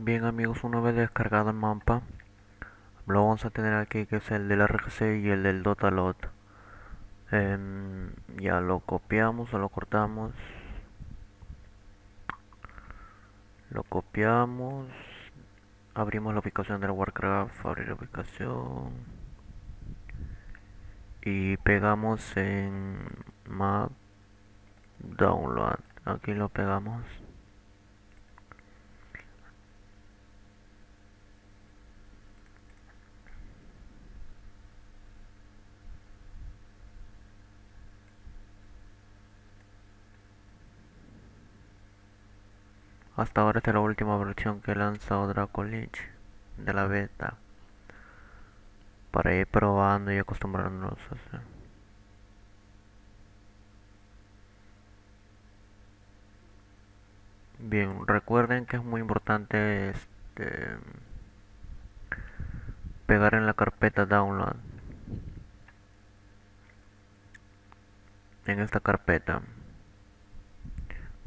Bien amigos, una vez descargado el mapa, lo vamos a tener aquí que es el del RGC y el del Dotalot. Em, ya lo copiamos o lo cortamos. Lo copiamos. Abrimos la ubicación del Warcraft, abrir la ubicación. Y pegamos en map download. Aquí lo pegamos. Hasta ahora esta es la última versión que ha lanzado Draco Lich de la beta. Para ir probando y acostumbrarnos a hacer. Bien, recuerden que es muy importante este, pegar en la carpeta download. En esta carpeta.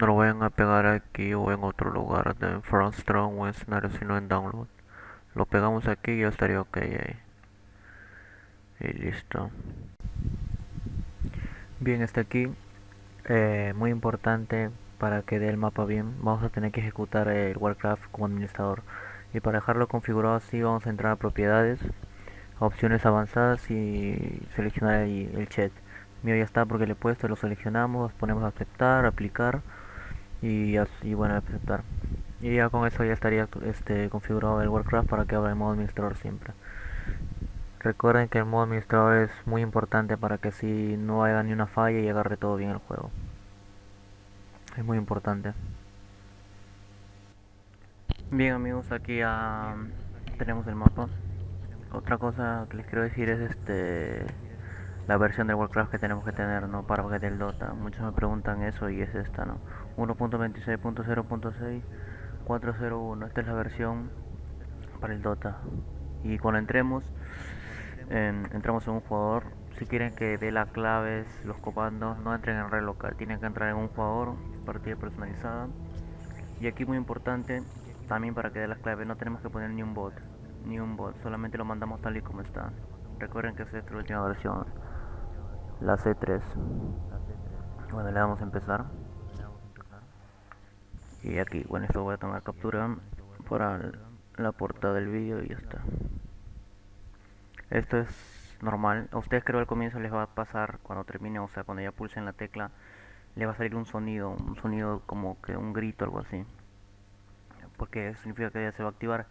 No lo vayan a pegar aquí o en otro lugar de front strong o en escenario sino en download. Lo pegamos aquí y ya estaría ok ahí. Y listo. Bien, está aquí. Eh, muy importante para que dé el mapa bien. Vamos a tener que ejecutar el Warcraft como administrador. Y para dejarlo configurado así vamos a entrar a propiedades, opciones avanzadas y seleccionar el chat. Mío ya está porque le he puesto, lo seleccionamos, ponemos aceptar, aplicar y así bueno aceptar y ya con eso ya estaría este configurado el Warcraft para que abra el modo administrador siempre. Recuerden que el modo administrador es muy importante para que si no haya ni una falla y agarre todo bien el juego. Es muy importante. Bien amigos aquí ya tenemos el mapa otra cosa que les quiero decir es este la versión de Warcraft que tenemos que tener no para que del Dota. Muchos me preguntan eso y es esta no 1.26.0.6 esta es la versión para el Dota. Y cuando entremos entramos en un jugador si quieren que dé las claves los comandos no entren en red local tienen que entrar en un jugador partida personalizada. Y aquí muy importante también para que dé las claves no tenemos que poner ni un bot ni un bot solamente lo mandamos tal y como está. Recuerden que esta es la última versión la C3 bueno le vamos a empezar y aquí bueno esto voy a tomar captura para la portada del vídeo y ya está. Esto es normal. A ustedes creo al comienzo les va a pasar cuando termine o sea cuando ya pulsen la tecla le va a salir un sonido un sonido como que un grito algo así. Porque significa que ya se va a activar.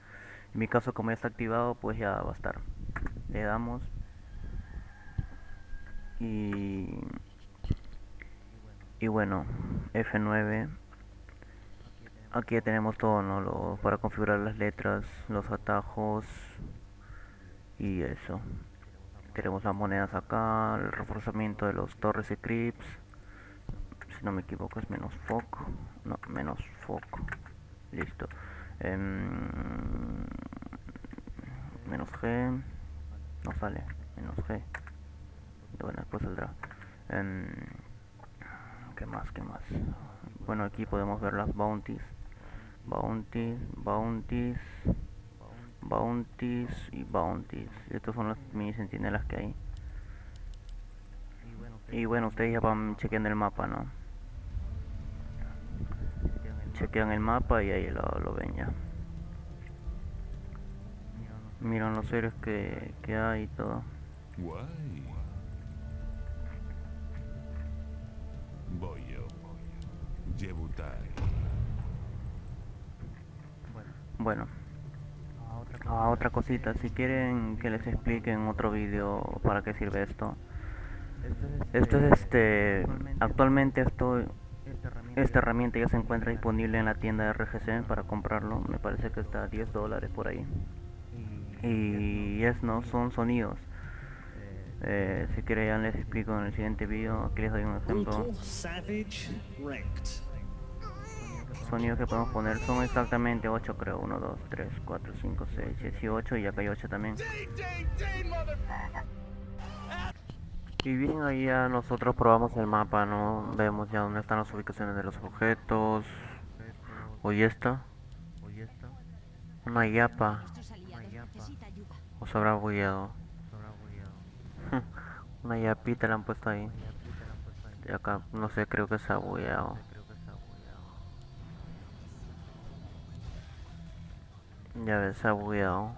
En mi caso como ya está activado pues ya va a estar. Le damos. Y y bueno F9 aquí tenemos todo ¿no? Lo, para configurar las letras los atajos y eso. Tenemos las monedas acá el reforzamiento de los torres y creeps si no me equivoco es menos foco. No menos foco. Listo. Em, menos G. No sale menos G. Bueno después saldrá. Em, ¿qué más? ¿qué más? bueno aquí podemos ver las bounties bounties bounties bounties y bounties. Estos son las mini sentinelas que hay. Y bueno ustedes ya van chequeando el mapa no chequean el mapa y ahí lo, lo ven ya. Miran los héroes que, que hay y todo Bueno, a otra cosita, si quieren que les explique en otro vídeo para qué sirve esto. Esto es este, actualmente esto, esta herramienta ya se encuentra disponible en la tienda de RGC para comprarlo, me parece que está a 10 dólares por ahí. Y es no, son sonidos. Eh, si quieren ya les explico en el siguiente vídeo, aquí les doy un ejemplo. Sonidos que podemos poner son exactamente 8 creo, 1, 2, 3, 4, 5, 6, 18 y acá hay 8 también. Y bien, ahí ya nosotros probamos el mapa, ¿no? Vemos ya dónde están las ubicaciones de los objetos. Hoy está. Una yapa. Nuestros aliados necesita ayuda. ¿O se habrá bugueado? Una yapita le han puesto ahí. Y acá, no sé, creo que se ha bugueado. Ya ves, ha bugueado.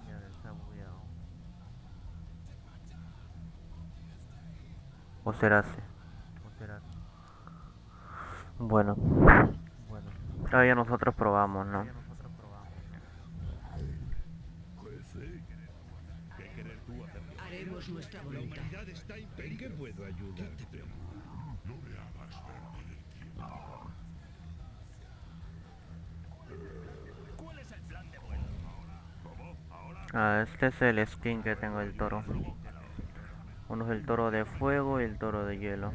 ¿O será así? Bueno. Todavía nosotros probamos, ¿no? Haremos nuestra voluntad. está ¿En qué puedo ayudarte? Ah, este es el skin que tengo del toro. Uno es el toro de fuego y el toro de hielo.